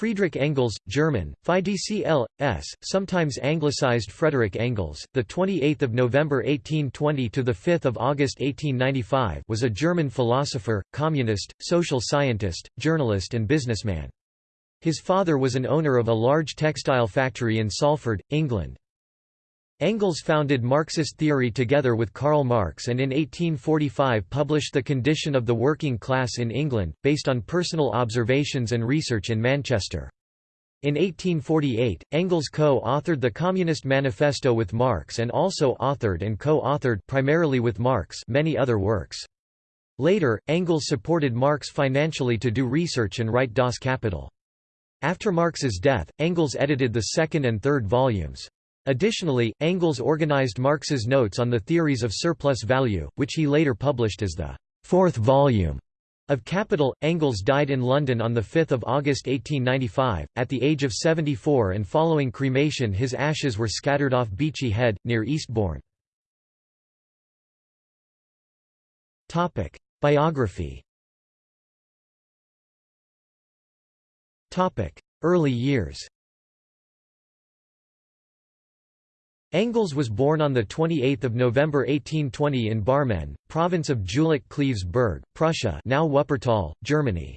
Friedrich Engels, German, FIDCL.S., sometimes anglicized Frederick Engels, the 28th of November 1820 to the 5th of August 1895, was a German philosopher, communist, social scientist, journalist and businessman. His father was an owner of a large textile factory in Salford, England. Engels founded Marxist theory together with Karl Marx and in 1845 published The Condition of the Working Class in England, based on personal observations and research in Manchester. In 1848, Engels co-authored the Communist Manifesto with Marx and also authored and co-authored primarily with Marx many other works. Later, Engels supported Marx financially to do research and write Das Kapital. After Marx's death, Engels edited the second and third volumes. Additionally, Engels organized Marx's notes on the theories of surplus value, which he later published as the fourth volume of Capital. Engels died in London on 5 August 1895, at the age of 74 and following cremation his ashes were scattered off Beachy Head, near Eastbourne. Biography Early years Engels was born on 28 November 1820 in Barmen, province of Jülich-Cleves Berg, Prussia now Wuppertal, Germany.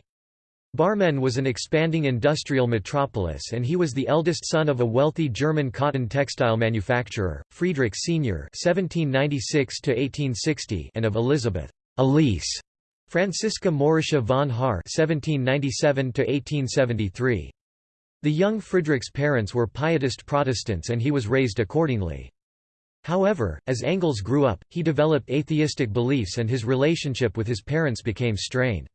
Barmen was an expanding industrial metropolis and he was the eldest son of a wealthy German cotton textile manufacturer, Friedrich Sr. (1796–1860) and of Elizabeth Elise Franziska Mauritia von Haar (1797–1873). The young Friedrich's parents were Pietist Protestants and he was raised accordingly. However, as Engels grew up, he developed atheistic beliefs and his relationship with his parents became strained.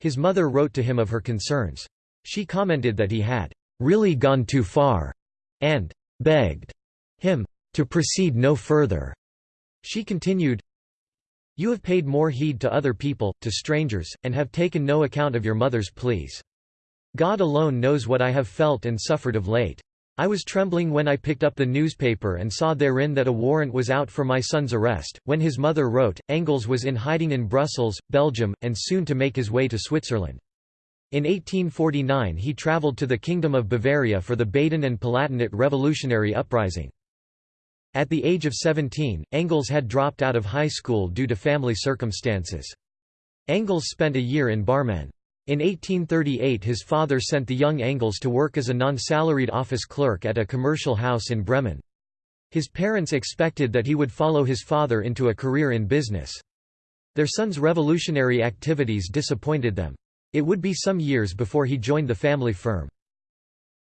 His mother wrote to him of her concerns. She commented that he had really gone too far and begged him to proceed no further. She continued, You have paid more heed to other people, to strangers, and have taken no account of your mother's pleas. God alone knows what I have felt and suffered of late. I was trembling when I picked up the newspaper and saw therein that a warrant was out for my son's arrest. When his mother wrote, Engels was in hiding in Brussels, Belgium, and soon to make his way to Switzerland. In 1849 he travelled to the Kingdom of Bavaria for the Baden and Palatinate revolutionary uprising. At the age of 17, Engels had dropped out of high school due to family circumstances. Engels spent a year in Barmen. In 1838 his father sent the young Engels to work as a non-salaried office clerk at a commercial house in Bremen. His parents expected that he would follow his father into a career in business. Their son's revolutionary activities disappointed them. It would be some years before he joined the family firm.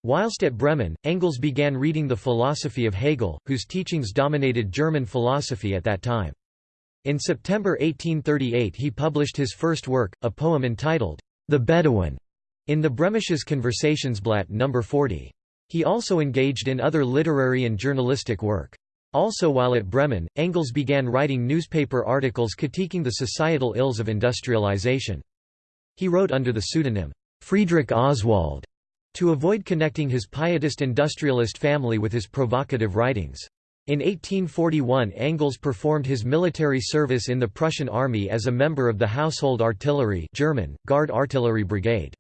Whilst at Bremen, Engels began reading the philosophy of Hegel, whose teachings dominated German philosophy at that time. In September 1838 he published his first work, a poem entitled, the Bedouin, in the Bremisches Conversationsblatt No. 40. He also engaged in other literary and journalistic work. Also while at Bremen, Engels began writing newspaper articles critiquing the societal ills of industrialization. He wrote under the pseudonym, Friedrich Oswald, to avoid connecting his pietist industrialist family with his provocative writings. In 1841 Engels performed his military service in the Prussian army as a member of the Household Artillery German, Guard Artillery Brigade.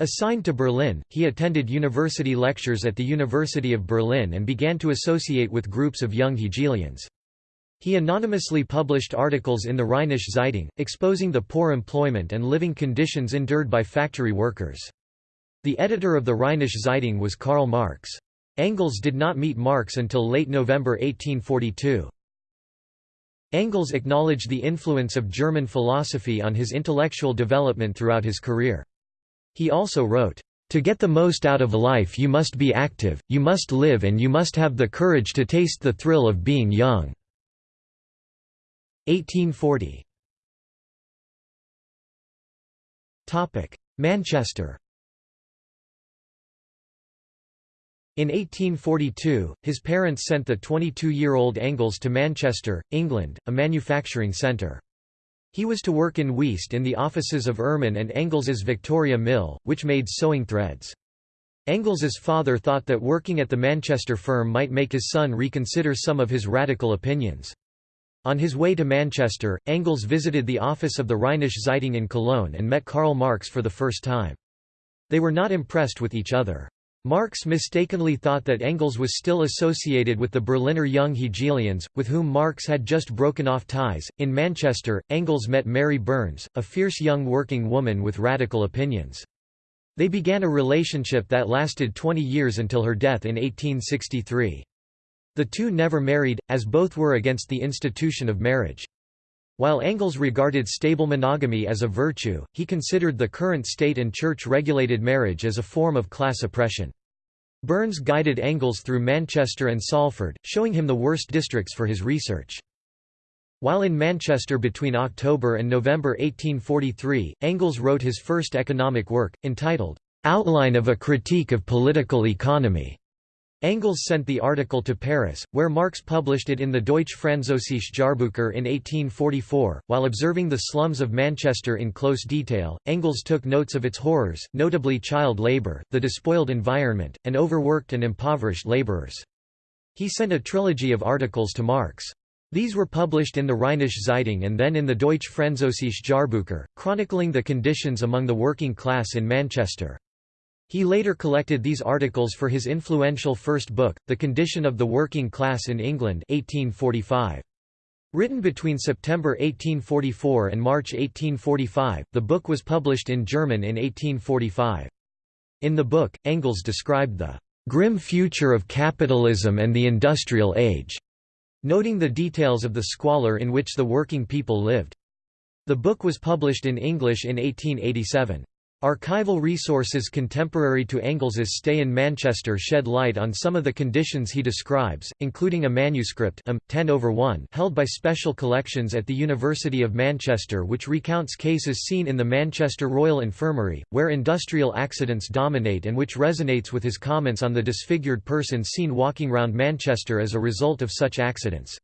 Assigned to Berlin, he attended university lectures at the University of Berlin and began to associate with groups of young Hegelians. He anonymously published articles in the Rheinische Zeitung, exposing the poor employment and living conditions endured by factory workers. The editor of the Rheinische Zeitung was Karl Marx. Engels did not meet Marx until late November 1842. Engels acknowledged the influence of German philosophy on his intellectual development throughout his career. He also wrote, "...to get the most out of life you must be active, you must live and you must have the courage to taste the thrill of being young." 1840 Manchester In 1842, his parents sent the 22-year-old Engels to Manchester, England, a manufacturing centre. He was to work in Weaste in the offices of Ermen and Engels's Victoria Mill, which made sewing threads. Engels's father thought that working at the Manchester firm might make his son reconsider some of his radical opinions. On his way to Manchester, Engels visited the office of the Rheinische Zeitung in Cologne and met Karl Marx for the first time. They were not impressed with each other. Marx mistakenly thought that Engels was still associated with the Berliner Young Hegelians, with whom Marx had just broken off ties. In Manchester, Engels met Mary Burns, a fierce young working woman with radical opinions. They began a relationship that lasted 20 years until her death in 1863. The two never married, as both were against the institution of marriage. While Engels regarded stable monogamy as a virtue, he considered the current state and church-regulated marriage as a form of class oppression. Burns guided Engels through Manchester and Salford, showing him the worst districts for his research. While in Manchester between October and November 1843, Engels wrote his first economic work, entitled, "'Outline of a Critique of Political Economy' Engels sent the article to Paris, where Marx published it in the Deutsche Französische Jahrbucher in 1844. While observing the slums of Manchester in close detail, Engels took notes of its horrors, notably child labour, the despoiled environment, and overworked and impoverished labourers. He sent a trilogy of articles to Marx. These were published in the Rheinische Zeitung and then in the Deutsche Französische Jahrbucher, chronicling the conditions among the working class in Manchester. He later collected these articles for his influential first book, The Condition of the Working Class in England 1845. Written between September 1844 and March 1845, the book was published in German in 1845. In the book, Engels described the "...grim future of capitalism and the industrial age", noting the details of the squalor in which the working people lived. The book was published in English in 1887. Archival resources contemporary to Engels's stay in Manchester shed light on some of the conditions he describes, including a manuscript um, 10 over 1 held by Special Collections at the University of Manchester which recounts cases seen in the Manchester Royal Infirmary, where industrial accidents dominate and which resonates with his comments on the disfigured persons seen walking round Manchester as a result of such accidents.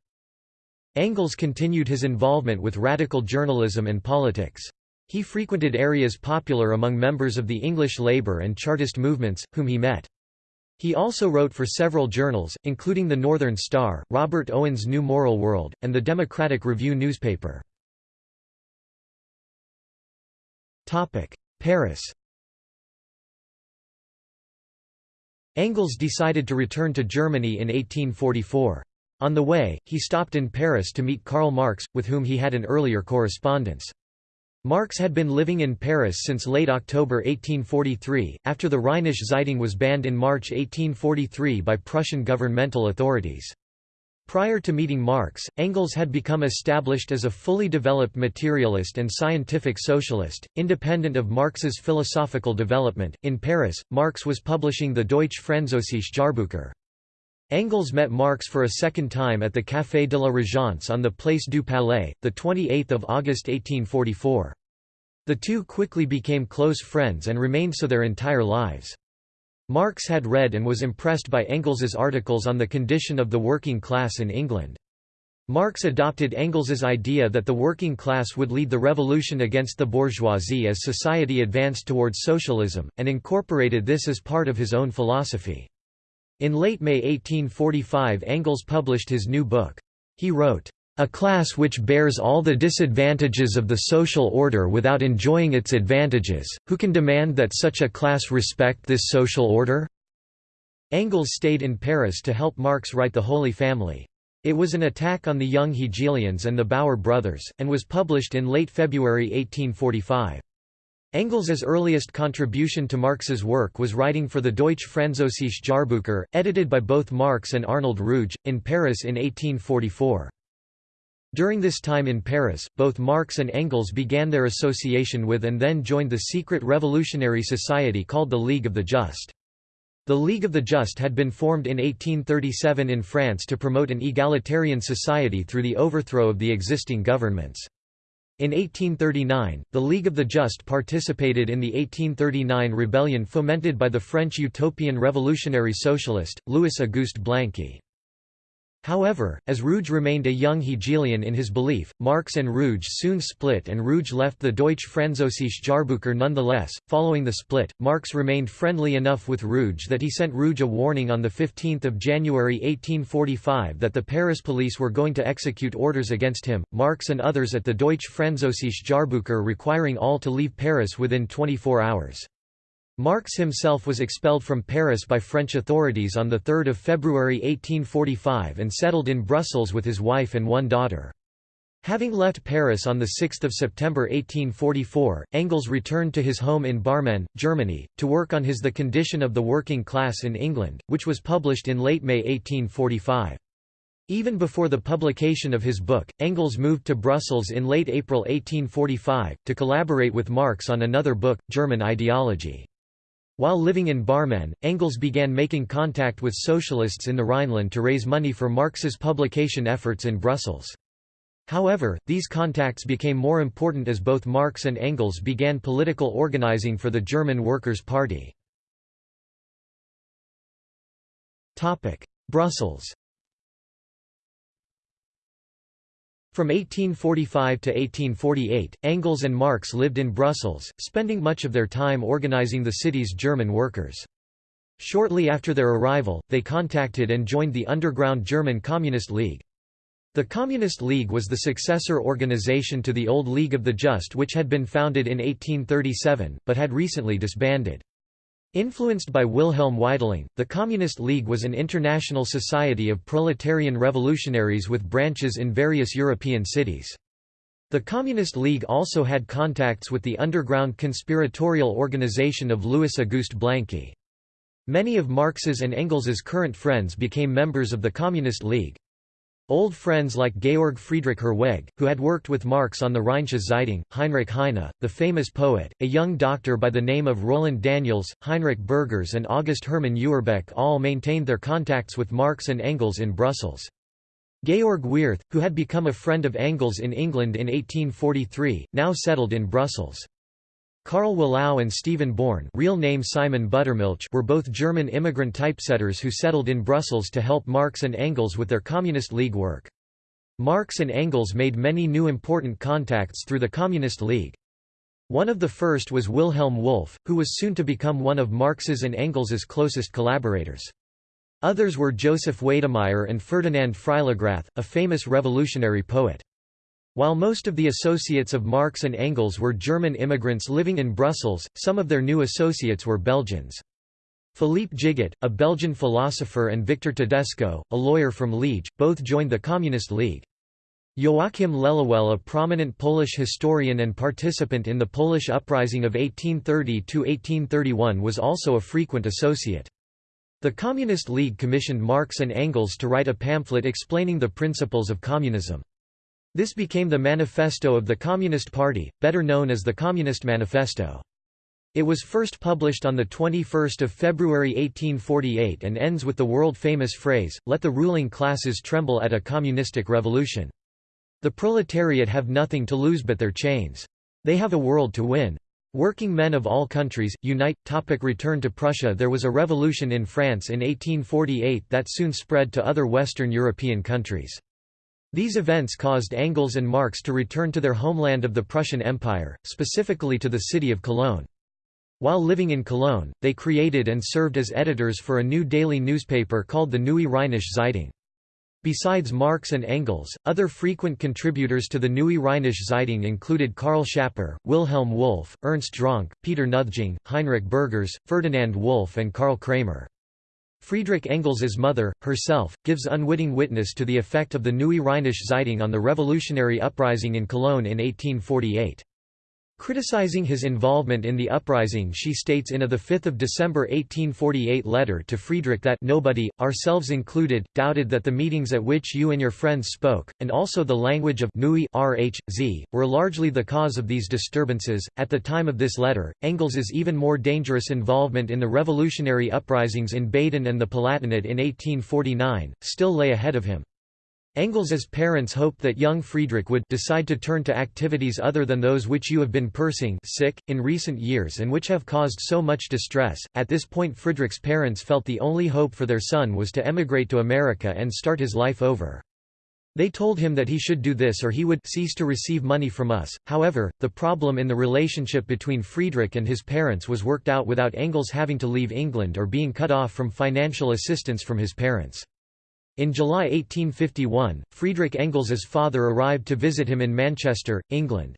Engels continued his involvement with radical journalism and politics. He frequented areas popular among members of the English Labour and Chartist movements, whom he met. He also wrote for several journals, including the Northern Star, Robert Owen's New Moral World, and the Democratic Review newspaper. Paris Engels decided to return to Germany in 1844. On the way, he stopped in Paris to meet Karl Marx, with whom he had an earlier correspondence. Marx had been living in Paris since late October 1843, after the Rheinische Zeitung was banned in March 1843 by Prussian governmental authorities. Prior to meeting Marx, Engels had become established as a fully developed materialist and scientific socialist, independent of Marx's philosophical development. In Paris, Marx was publishing the Deutsche Französische Jahrbucher. Engels met Marx for a second time at the Café de la Régence on the Place du Palais, 28 August 1844. The two quickly became close friends and remained so their entire lives. Marx had read and was impressed by Engels's articles on the condition of the working class in England. Marx adopted Engels's idea that the working class would lead the revolution against the bourgeoisie as society advanced towards socialism, and incorporated this as part of his own philosophy. In late May 1845 Engels published his new book. He wrote, "...a class which bears all the disadvantages of the social order without enjoying its advantages, who can demand that such a class respect this social order?" Engels stayed in Paris to help Marx write The Holy Family. It was an attack on the young Hegelians and the Bauer brothers, and was published in late February 1845. Engels's earliest contribution to Marx's work was writing for the Deutsche Französische Jahrbucher, edited by both Marx and Arnold Ruge, in Paris in 1844. During this time in Paris, both Marx and Engels began their association with and then joined the secret revolutionary society called the League of the Just. The League of the Just had been formed in 1837 in France to promote an egalitarian society through the overthrow of the existing governments. In 1839, the League of the Just participated in the 1839 rebellion fomented by the French utopian revolutionary socialist, Louis-Auguste Blanqui. However, as Ruge remained a young Hegelian in his belief, Marx and Ruge soon split and Ruge left the Deutsche Französische Jahrbucher nonetheless. Following the split, Marx remained friendly enough with Ruge that he sent Ruge a warning on 15 January 1845 that the Paris police were going to execute orders against him, Marx and others at the Deutsche Französische Jahrbucher requiring all to leave Paris within 24 hours. Marx himself was expelled from Paris by French authorities on 3 February 1845 and settled in Brussels with his wife and one daughter. Having left Paris on 6 September 1844, Engels returned to his home in Barmen, Germany, to work on his The Condition of the Working Class in England, which was published in late May 1845. Even before the publication of his book, Engels moved to Brussels in late April 1845, to collaborate with Marx on another book, German Ideology. While living in Barmen, Engels began making contact with socialists in the Rhineland to raise money for Marx's publication efforts in Brussels. However, these contacts became more important as both Marx and Engels began political organizing for the German Workers' Party. Brussels From 1845 to 1848, Engels and Marx lived in Brussels, spending much of their time organizing the city's German workers. Shortly after their arrival, they contacted and joined the underground German Communist League. The Communist League was the successor organization to the old League of the Just which had been founded in 1837, but had recently disbanded. Influenced by Wilhelm Weitling, the Communist League was an international society of proletarian revolutionaries with branches in various European cities. The Communist League also had contacts with the underground conspiratorial organization of Louis Auguste Blanqui. Many of Marx's and Engels's current friends became members of the Communist League. Old friends like Georg Friedrich Herwegh, who had worked with Marx on the Rheinische Zeitung, Heinrich Heine, the famous poet, a young doctor by the name of Roland Daniels, Heinrich Burgers and August Hermann Ewerbeck all maintained their contacts with Marx and Engels in Brussels. Georg Weerth, who had become a friend of Engels in England in 1843, now settled in Brussels. Karl Wallau and Stephen Born real name Simon Buttermilch were both German immigrant typesetters who settled in Brussels to help Marx and Engels with their Communist League work. Marx and Engels made many new important contacts through the Communist League. One of the first was Wilhelm Wolff, who was soon to become one of Marx's and Engels's closest collaborators. Others were Joseph Weydemeyer and Ferdinand Freiligrath, a famous revolutionary poet. While most of the associates of Marx and Engels were German immigrants living in Brussels, some of their new associates were Belgians. Philippe Gigot, a Belgian philosopher and Victor Tedesco, a lawyer from Liege, both joined the Communist League. Joachim Lelewel a prominent Polish historian and participant in the Polish uprising of 1830–1831 was also a frequent associate. The Communist League commissioned Marx and Engels to write a pamphlet explaining the principles of communism. This became the manifesto of the Communist Party, better known as the Communist Manifesto. It was first published on 21 February 1848 and ends with the world-famous phrase, let the ruling classes tremble at a communistic revolution. The proletariat have nothing to lose but their chains. They have a world to win. Working men of all countries, unite. Topic return to Prussia There was a revolution in France in 1848 that soon spread to other Western European countries. These events caused Engels and Marx to return to their homeland of the Prussian Empire, specifically to the city of Cologne. While living in Cologne, they created and served as editors for a new daily newspaper called the Neue Rheinische Zeitung. Besides Marx and Engels, other frequent contributors to the Neue Rheinische Zeitung included Karl Schapper, Wilhelm Wolff, Ernst Dronke, Peter Nothjung, Heinrich Burgers, Ferdinand Wolff and Karl Kramer. Friedrich Engels's mother, herself, gives unwitting witness to the effect of the Neue Rheinische Zeitung on the revolutionary uprising in Cologne in 1848. Criticizing his involvement in the uprising she states in a 5 December 1848 letter to Friedrich that nobody, ourselves included, doubted that the meetings at which you and your friends spoke, and also the language of Nui RHZ, were largely the cause of these disturbances. At the time of this letter, Engels's even more dangerous involvement in the revolutionary uprisings in Baden and the Palatinate in 1849, still lay ahead of him. Engels's parents hoped that young Friedrich would decide to turn to activities other than those which you have been pursing sick, in recent years and which have caused so much distress. At this point Friedrich's parents felt the only hope for their son was to emigrate to America and start his life over. They told him that he should do this or he would cease to receive money from us. However, the problem in the relationship between Friedrich and his parents was worked out without Engels having to leave England or being cut off from financial assistance from his parents. In July 1851, Friedrich Engels's father arrived to visit him in Manchester, England.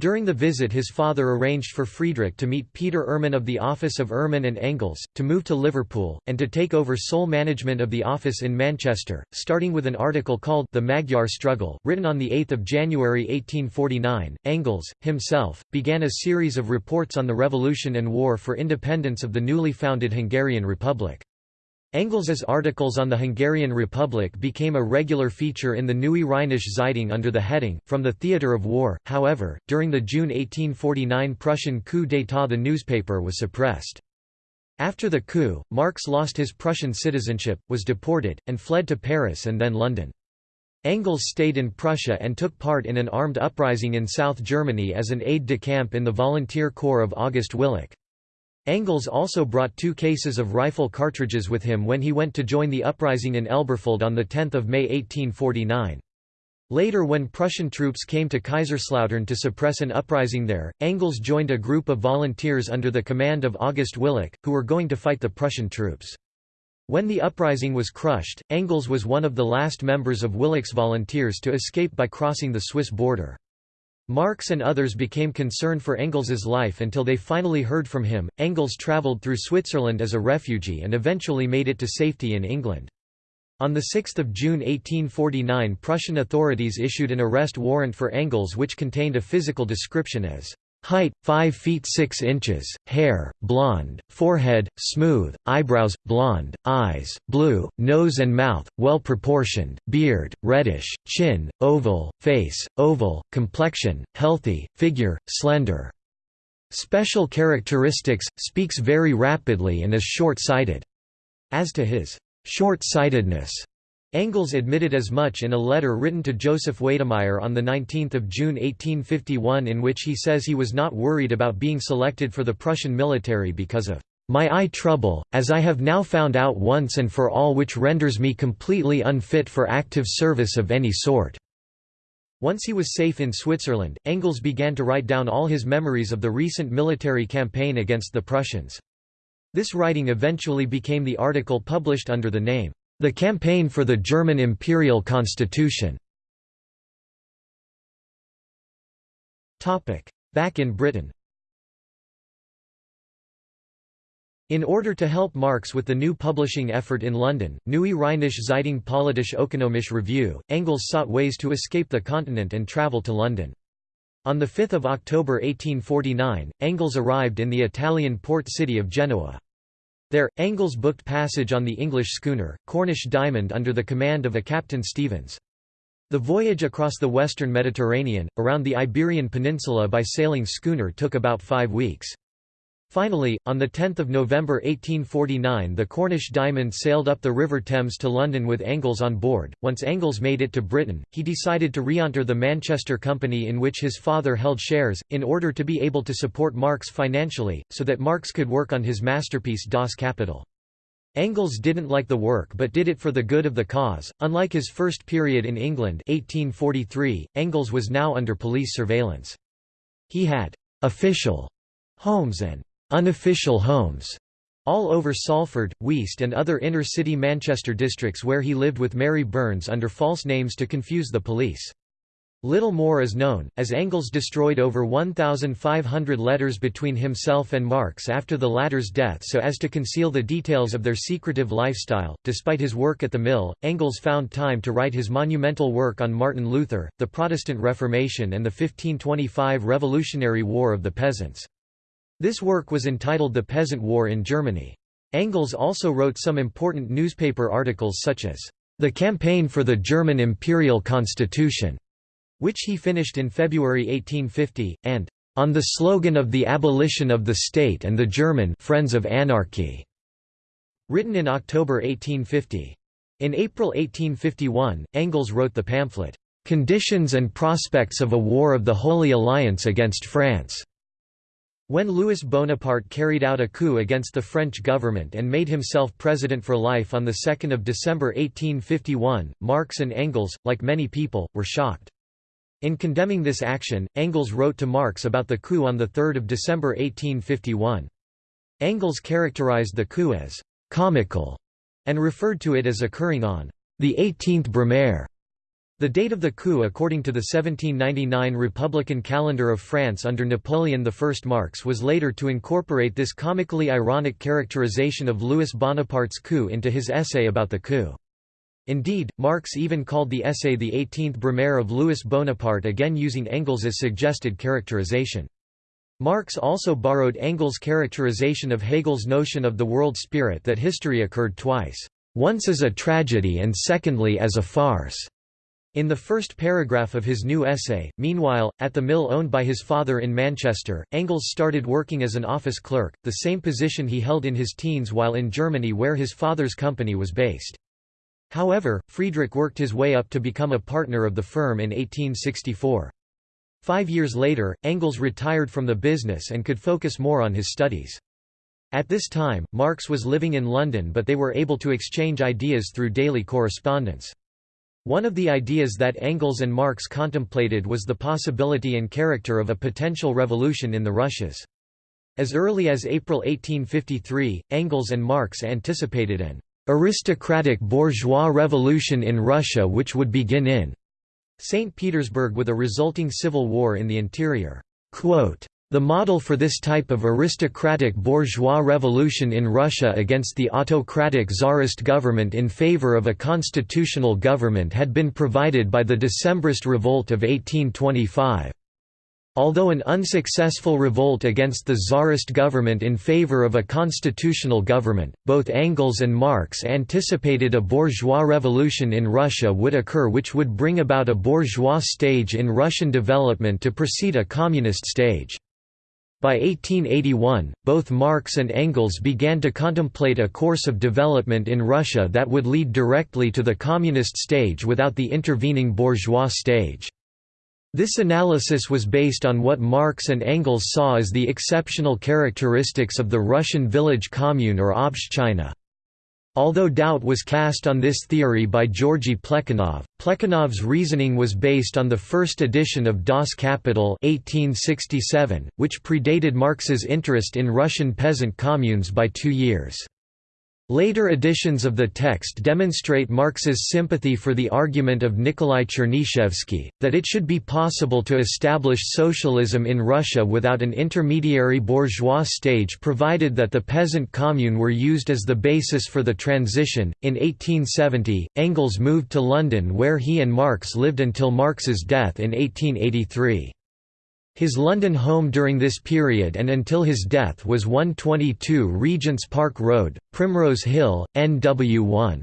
During the visit his father arranged for Friedrich to meet Peter Ermen of the office of Ermen and Engels, to move to Liverpool, and to take over sole management of the office in Manchester, starting with an article called The Magyar Struggle, written on 8 January 1849. Engels, himself, began a series of reports on the revolution and war for independence of the newly founded Hungarian Republic. Engels's articles on the Hungarian Republic became a regular feature in the Neue Rheinische Zeitung under the heading, From the Theatre of War. However, during the June 1849 Prussian coup d'état the newspaper was suppressed. After the coup, Marx lost his Prussian citizenship, was deported, and fled to Paris and then London. Engels stayed in Prussia and took part in an armed uprising in South Germany as an aide-de-camp in the volunteer corps of August Willich. Engels also brought two cases of rifle cartridges with him when he went to join the uprising in Elberfeld on 10 May 1849. Later when Prussian troops came to Kaiserslautern to suppress an uprising there, Engels joined a group of volunteers under the command of August Willich, who were going to fight the Prussian troops. When the uprising was crushed, Engels was one of the last members of Willich's volunteers to escape by crossing the Swiss border. Marx and others became concerned for Engels's life until they finally heard from him. Engels travelled through Switzerland as a refugee and eventually made it to safety in England. On 6 June 1849 Prussian authorities issued an arrest warrant for Engels which contained a physical description as Height 5 feet 6 inches, hair blonde, forehead smooth, eyebrows blonde, eyes blue, nose and mouth well proportioned, beard reddish, chin oval, face oval, complexion healthy, figure slender. Special characteristics speaks very rapidly and is short-sighted. As to his short-sightedness, Engels admitted as much in a letter written to Joseph Weydemeyer on 19 June 1851 in which he says he was not worried about being selected for the Prussian military because of my eye trouble, as I have now found out once and for all which renders me completely unfit for active service of any sort." Once he was safe in Switzerland, Engels began to write down all his memories of the recent military campaign against the Prussians. This writing eventually became the article published under the name, the campaign for the German imperial constitution Back in Britain In order to help Marx with the new publishing effort in London, Neue Rheinische Zeitung Politisch Ökonomisch Review, Engels sought ways to escape the continent and travel to London. On 5 October 1849, Engels arrived in the Italian port city of Genoa. There, Engels booked passage on the English schooner, Cornish Diamond under the command of a Captain Stevens. The voyage across the western Mediterranean, around the Iberian Peninsula by sailing schooner took about five weeks. Finally, on 10 November 1849 the Cornish Diamond sailed up the River Thames to London with Engels on board. Once Engels made it to Britain, he decided to re-enter the Manchester Company in which his father held shares, in order to be able to support Marx financially, so that Marx could work on his masterpiece Das Kapital. Engels didn't like the work but did it for the good of the cause. Unlike his first period in England 1843, Engels was now under police surveillance. He had official homes and unofficial homes all over Salford, Weaste and other inner-city Manchester districts where he lived with Mary Burns under false names to confuse the police. Little more is known, as Engels destroyed over 1,500 letters between himself and Marx after the latter's death so as to conceal the details of their secretive lifestyle. Despite his work at the mill, Engels found time to write his monumental work on Martin Luther, the Protestant Reformation and the 1525 Revolutionary War of the Peasants. This work was entitled The Peasant War in Germany. Engels also wrote some important newspaper articles such as, "...the campaign for the German imperial constitution", which he finished in February 1850, and "...on the slogan of the abolition of the state and the German Friends of Anarchy", written in October 1850. In April 1851, Engels wrote the pamphlet, "...conditions and prospects of a war of the Holy Alliance against France", when Louis Bonaparte carried out a coup against the French government and made himself president for life on 2 December 1851, Marx and Engels, like many people, were shocked. In condemning this action, Engels wrote to Marx about the coup on 3 December 1851. Engels characterized the coup as «comical» and referred to it as occurring on «the 18th Brumaire». The date of the coup according to the 1799 Republican calendar of France under Napoleon I Marx was later to incorporate this comically ironic characterization of Louis Bonaparte's coup into his essay about the coup. Indeed, Marx even called the essay the 18th Brumaire of Louis Bonaparte again using Engels's suggested characterization. Marx also borrowed Engels' characterization of Hegel's notion of the world spirit that history occurred twice, once as a tragedy and secondly as a farce. In the first paragraph of his new essay, meanwhile, at the mill owned by his father in Manchester, Engels started working as an office clerk, the same position he held in his teens while in Germany where his father's company was based. However, Friedrich worked his way up to become a partner of the firm in 1864. Five years later, Engels retired from the business and could focus more on his studies. At this time, Marx was living in London but they were able to exchange ideas through daily correspondence. One of the ideas that Engels and Marx contemplated was the possibility and character of a potential revolution in the Russias. As early as April 1853, Engels and Marx anticipated an aristocratic bourgeois revolution in Russia which would begin in St. Petersburg with a resulting civil war in the interior. Quote, the model for this type of aristocratic bourgeois revolution in Russia against the autocratic czarist government in favor of a constitutional government had been provided by the Decembrist revolt of 1825. Although an unsuccessful revolt against the czarist government in favor of a constitutional government, both Engels and Marx anticipated a bourgeois revolution in Russia would occur which would bring about a bourgeois stage in Russian development to precede a communist stage. By 1881, both Marx and Engels began to contemplate a course of development in Russia that would lead directly to the communist stage without the intervening bourgeois stage. This analysis was based on what Marx and Engels saw as the exceptional characteristics of the Russian village commune or Obshchina. Although doubt was cast on this theory by Georgy Plekhanov, Plekhanov's reasoning was based on the first edition of Das Kapital 1867, which predated Marx's interest in Russian peasant communes by two years. Later editions of the text demonstrate Marx's sympathy for the argument of Nikolai Chernyshevsky, that it should be possible to establish socialism in Russia without an intermediary bourgeois stage provided that the peasant commune were used as the basis for the transition. In 1870, Engels moved to London where he and Marx lived until Marx's death in 1883. His London home during this period and until his death was 122 Regent's Park Road, Primrose Hill, NW1.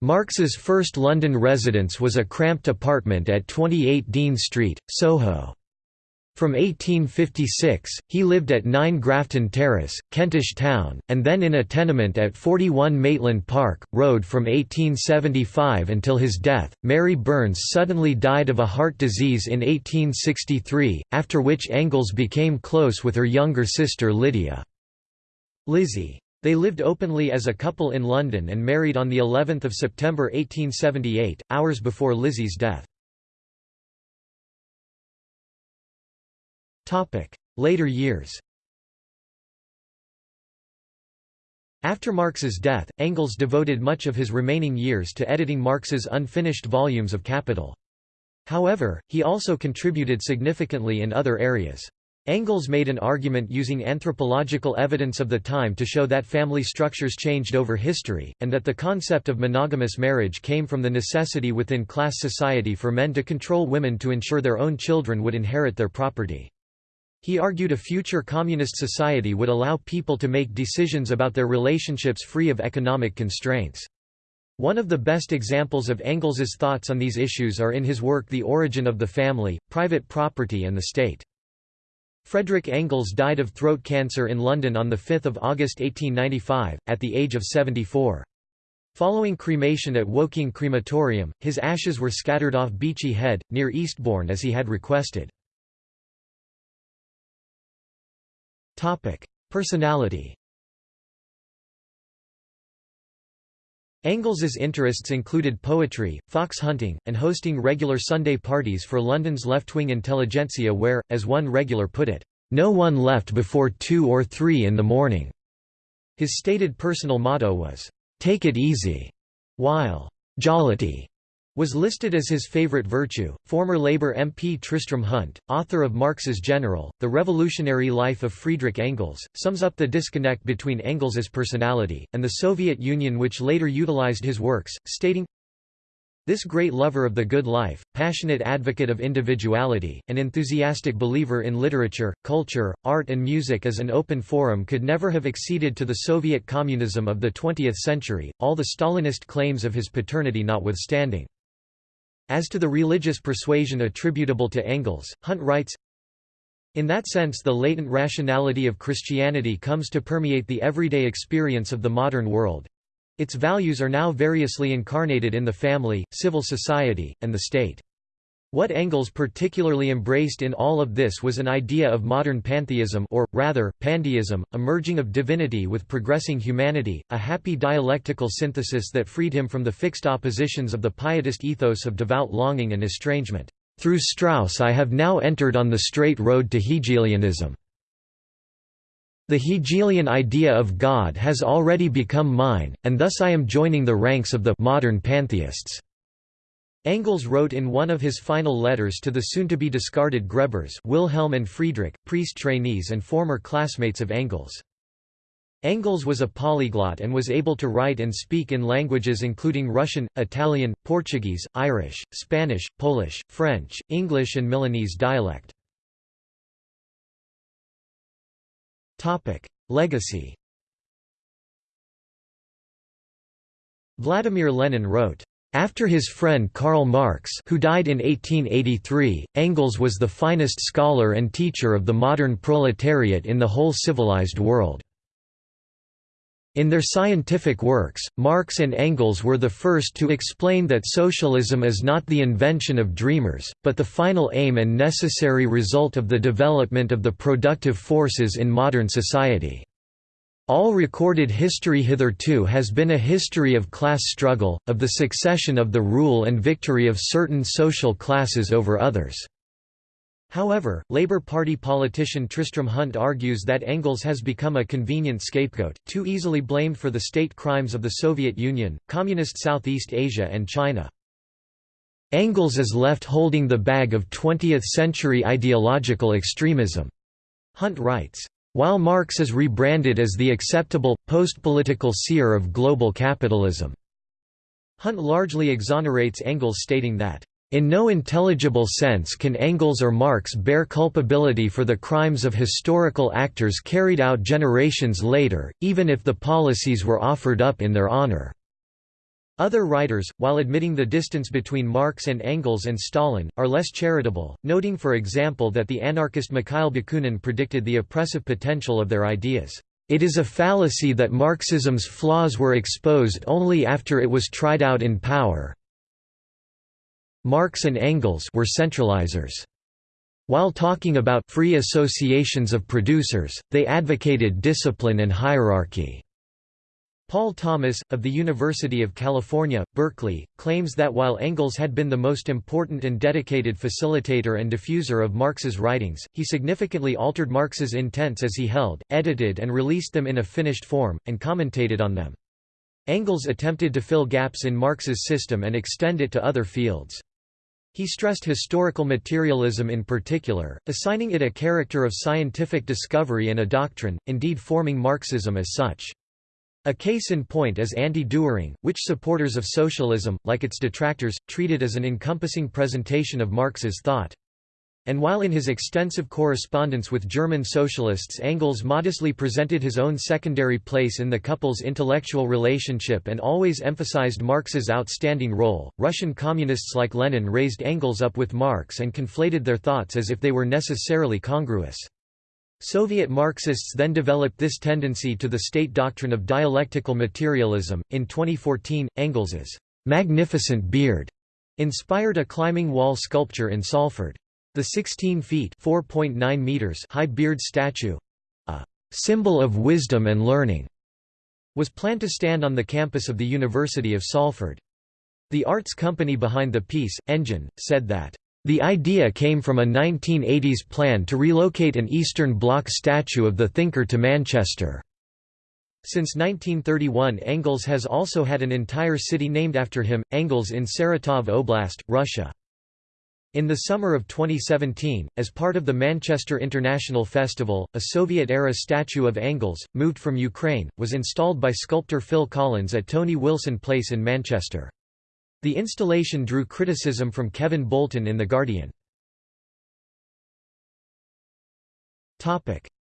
Marx's first London residence was a cramped apartment at 28 Dean Street, Soho. From 1856, he lived at 9 Grafton Terrace, Kentish Town, and then in a tenement at 41 Maitland Park, Road from 1875 until his death. Mary Burns suddenly died of a heart disease in 1863, after which Engels became close with her younger sister Lydia. Lizzie. They lived openly as a couple in London and married on the 11th of September 1878, hours before Lizzie's death. Later years After Marx's death, Engels devoted much of his remaining years to editing Marx's unfinished volumes of Capital. However, he also contributed significantly in other areas. Engels made an argument using anthropological evidence of the time to show that family structures changed over history, and that the concept of monogamous marriage came from the necessity within class society for men to control women to ensure their own children would inherit their property. He argued a future communist society would allow people to make decisions about their relationships free of economic constraints. One of the best examples of Engels's thoughts on these issues are in his work The Origin of the Family, Private Property and the State. Frederick Engels died of throat cancer in London on 5 August 1895, at the age of 74. Following cremation at Woking Crematorium, his ashes were scattered off Beachy Head, near Eastbourne as he had requested. Topic: Personality. Engels's interests included poetry, fox hunting, and hosting regular Sunday parties for London's left-wing intelligentsia where, as one regular put it, "...no one left before two or three in the morning." His stated personal motto was, "...take it easy," while "...jollity," was listed as his favorite virtue. Former Labour MP Tristram Hunt, author of Marx's General, The Revolutionary Life of Friedrich Engels, sums up the disconnect between Engels's personality, and the Soviet Union which later utilized his works, stating, this great lover of the good life, passionate advocate of individuality, and enthusiastic believer in literature, culture, art and music as an open forum could never have acceded to the Soviet communism of the 20th century, all the Stalinist claims of his paternity notwithstanding. As to the religious persuasion attributable to Engels, Hunt writes, in that sense the latent rationality of Christianity comes to permeate the everyday experience of the modern world, its values are now variously incarnated in the family, civil society, and the state. What Engels particularly embraced in all of this was an idea of modern pantheism or, rather, pandeism, a merging of divinity with progressing humanity, a happy dialectical synthesis that freed him from the fixed oppositions of the pietist ethos of devout longing and estrangement. Through Strauss I have now entered on the straight road to Hegelianism. The Hegelian idea of God has already become mine, and thus I am joining the ranks of the modern pantheists. Engels wrote in one of his final letters to the soon-to-be discarded Grebers Wilhelm and Friedrich, priest trainees and former classmates of Engels. Engels was a polyglot and was able to write and speak in languages including Russian, Italian, Portuguese, Irish, Spanish, Polish, French, English and Milanese dialect. Legacy. Vladimir Lenin wrote, after his friend Karl Marx who died in 1883, Engels was the finest scholar and teacher of the modern proletariat in the whole civilized world. In their scientific works, Marx and Engels were the first to explain that socialism is not the invention of dreamers, but the final aim and necessary result of the development of the productive forces in modern society. All recorded history hitherto has been a history of class struggle, of the succession of the rule and victory of certain social classes over others. However, Labour Party politician Tristram Hunt argues that Engels has become a convenient scapegoat, too easily blamed for the state crimes of the Soviet Union, Communist Southeast Asia and China. Engels is left holding the bag of 20th-century ideological extremism. Hunt writes, while Marx is rebranded as the acceptable, post-political seer of global capitalism. Hunt largely exonerates Engels stating that in no intelligible sense can Engels or Marx bear culpability for the crimes of historical actors carried out generations later, even if the policies were offered up in their honor. Other writers, while admitting the distance between Marx and Engels and Stalin, are less charitable, noting for example that the anarchist Mikhail Bakunin predicted the oppressive potential of their ideas. It is a fallacy that Marxism's flaws were exposed only after it was tried out in power, Marx and Engels were centralizers. While talking about free associations of producers, they advocated discipline and hierarchy. Paul Thomas, of the University of California, Berkeley, claims that while Engels had been the most important and dedicated facilitator and diffuser of Marx's writings, he significantly altered Marx's intents as he held, edited and released them in a finished form, and commentated on them. Engels attempted to fill gaps in Marx's system and extend it to other fields. He stressed historical materialism in particular, assigning it a character of scientific discovery and a doctrine, indeed forming Marxism as such. A case in point is anti-Dühring, which supporters of socialism, like its detractors, treated as an encompassing presentation of Marx's thought. And while in his extensive correspondence with German socialists Engels modestly presented his own secondary place in the couple's intellectual relationship and always emphasized Marx's outstanding role, Russian communists like Lenin raised Engels up with Marx and conflated their thoughts as if they were necessarily congruous. Soviet Marxists then developed this tendency to the state doctrine of dialectical materialism. In 2014, Engels's magnificent beard inspired a climbing wall sculpture in Salford. The 16 feet meters high beard statue—a «symbol of wisdom and learning» was planned to stand on the campus of the University of Salford. The arts company behind the piece, Engine, said that, "...the idea came from a 1980s plan to relocate an Eastern Bloc statue of the thinker to Manchester." Since 1931 Engels has also had an entire city named after him, Engels in Saratov Oblast, Russia. In the summer of 2017, as part of the Manchester International Festival, a Soviet-era statue of Engels, moved from Ukraine, was installed by sculptor Phil Collins at Tony Wilson Place in Manchester. The installation drew criticism from Kevin Bolton in The Guardian.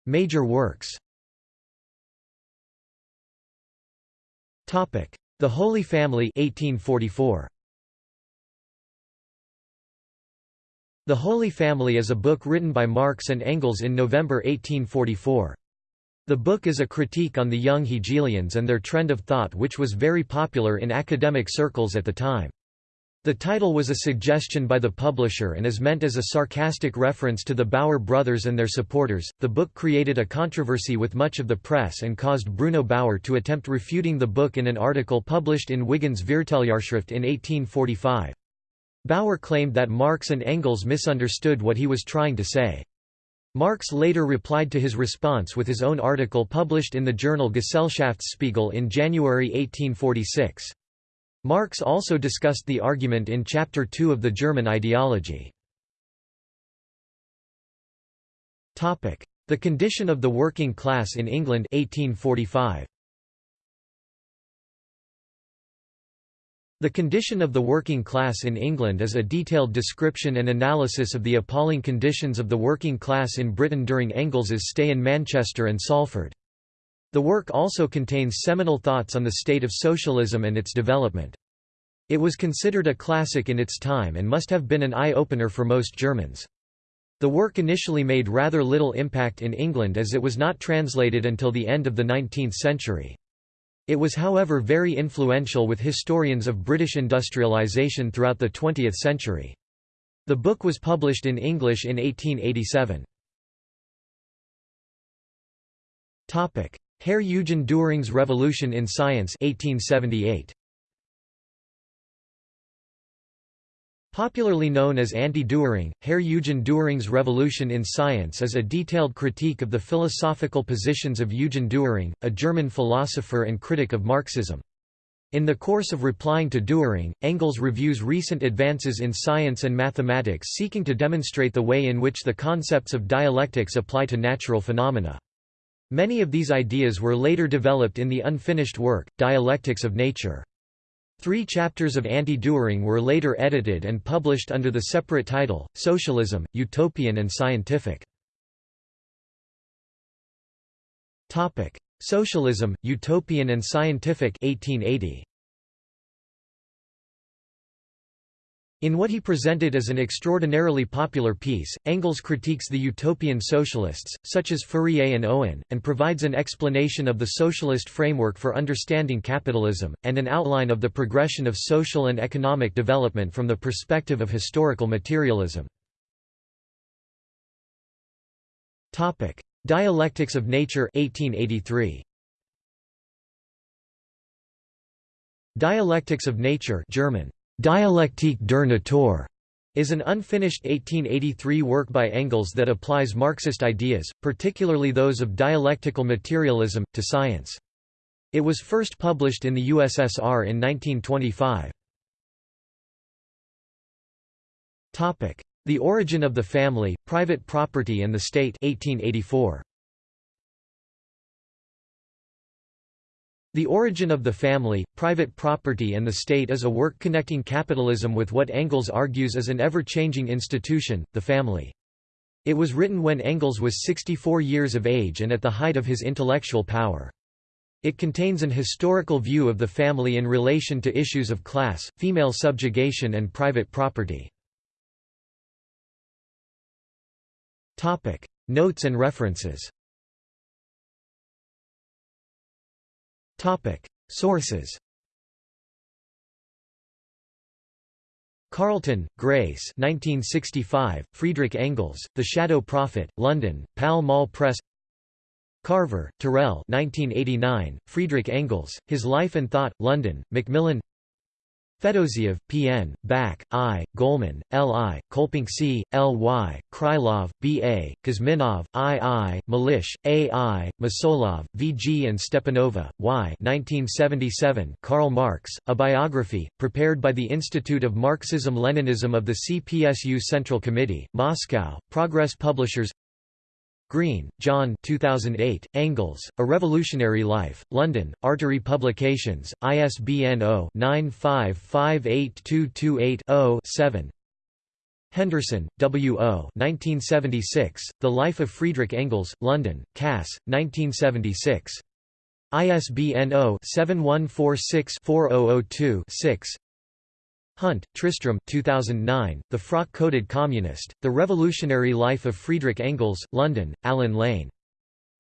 Major works The Holy Family 1844. The Holy Family is a book written by Marx and Engels in November 1844. The book is a critique on the young Hegelians and their trend of thought which was very popular in academic circles at the time. The title was a suggestion by the publisher and is meant as a sarcastic reference to the Bauer brothers and their supporters. The book created a controversy with much of the press and caused Bruno Bauer to attempt refuting the book in an article published in Wigand's Vierteljahrschrift in 1845. Bauer claimed that Marx and Engels misunderstood what he was trying to say. Marx later replied to his response with his own article published in the journal Gesellschaftsspiegel in January 1846. Marx also discussed the argument in Chapter 2 of the German ideology. The condition of the working class in England 1845. The condition of the working class in England is a detailed description and analysis of the appalling conditions of the working class in Britain during Engels's stay in Manchester and Salford. The work also contains seminal thoughts on the state of socialism and its development. It was considered a classic in its time and must have been an eye-opener for most Germans. The work initially made rather little impact in England as it was not translated until the end of the 19th century. It was however very influential with historians of British industrialisation throughout the 20th century. The book was published in English in 1887. Herr Eugen Dühring's Revolution in Science 1878. Popularly known as Anti-Dühring, Herr Eugen Dühring's Revolution in Science is a detailed critique of the philosophical positions of Eugen Dühring, a German philosopher and critic of Marxism. In the course of replying to Dühring, Engels reviews recent advances in science and mathematics seeking to demonstrate the way in which the concepts of dialectics apply to natural phenomena. Many of these ideas were later developed in the unfinished work, Dialectics of Nature. Three chapters of Anti-Dühring were later edited and published under the separate title, Socialism, Utopian and Scientific. Socialism, Utopian and Scientific 1880. In what he presented as an extraordinarily popular piece, Engels critiques the utopian socialists, such as Fourier and Owen, and provides an explanation of the socialist framework for understanding capitalism, and an outline of the progression of social and economic development from the perspective of historical materialism. Dialectics of Nature 1883. Dialectics of Nature German Dialektik der Natur is an unfinished 1883 work by Engels that applies Marxist ideas, particularly those of dialectical materialism, to science. It was first published in the USSR in 1925. The Origin of the Family, Private Property and the State 1884. The Origin of the Family, Private Property and the State is a work connecting capitalism with what Engels argues is an ever-changing institution, the family. It was written when Engels was 64 years of age and at the height of his intellectual power. It contains an historical view of the family in relation to issues of class, female subjugation and private property. Notes and references Sources. Carlton, Grace. 1965, Friedrich Engels, The Shadow Prophet, London, Pall Mall Press. Carver, Terrell. 1989, Friedrich Engels, His Life and Thought, London, Macmillan Fedoseyev, P.N., Back, I., Golman, L.I., Kolpink C., L.Y., Krylov, B.A., Kuzminov, I.I., Malysh, A.I., Mosolov, V.G. and Stepanova, Y. 1977 Karl Marx, A Biography, prepared by the Institute of Marxism-Leninism of the CPSU Central Committee, Moscow, Progress Publishers Green, John 2008, Engels, A Revolutionary Life, London, Artery Publications, ISBN 0-9558228-0-7 Henderson, W. O. 1976, The Life of Friedrich Engels, London, Cass, 1976. ISBN 0-7146-4002-6 Hunt, Tristram 2009, The Frock-Coated Communist, The Revolutionary Life of Friedrich Engels, London, Allen Lane.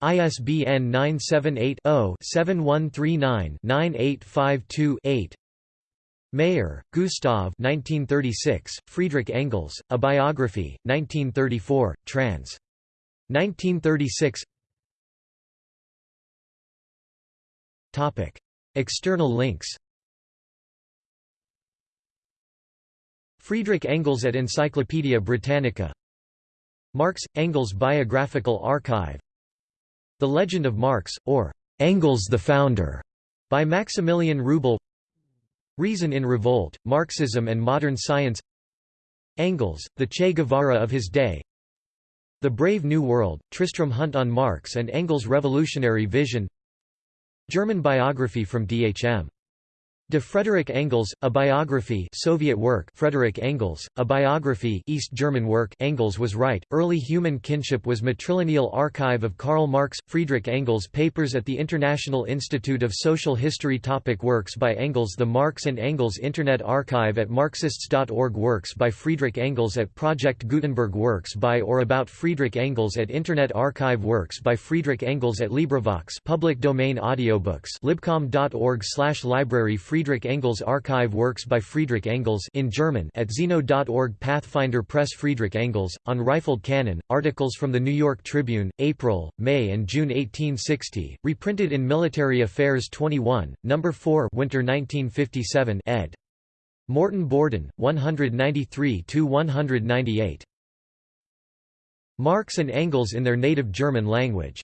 ISBN 978-0-7139-9852-8 Mayer, Gustav 1936, Friedrich Engels, A Biography, 1934, trans. 1936 External links Friedrich Engels at Encyclopædia Britannica. Marx – Engels Biographical Archive. The Legend of Marx, or Engels the Founder, by Maximilian Rubel. Reason in Revolt, Marxism and Modern Science. Engels, the Che Guevara of his day. The Brave New World, Tristram Hunt on Marx and Engels' Revolutionary Vision. German biography from D.H.M. De Frederick Engels, A Biography Soviet work Frederick Engels, A Biography East German work Engels was right, Early Human Kinship was Matrilineal Archive of Karl Marx Friedrich Engels Papers at the International Institute of Social History Topic Works by Engels The Marx and Engels Internet Archive at Marxists.org Works by Friedrich Engels at Project Gutenberg Works by or about Friedrich Engels at Internet Archive Works by Friedrich Engels at LibriVox public domain audiobooks libcom.org library Friedrich Engels Archive Works by Friedrich Engels in German at Zeno.org Pathfinder Press Friedrich Engels, on rifled cannon, articles from the New York Tribune, April, May and June 1860, reprinted in Military Affairs 21, No. 4 Winter 1957 ed. Morton Borden, 193–198. Marx and Engels in their native German language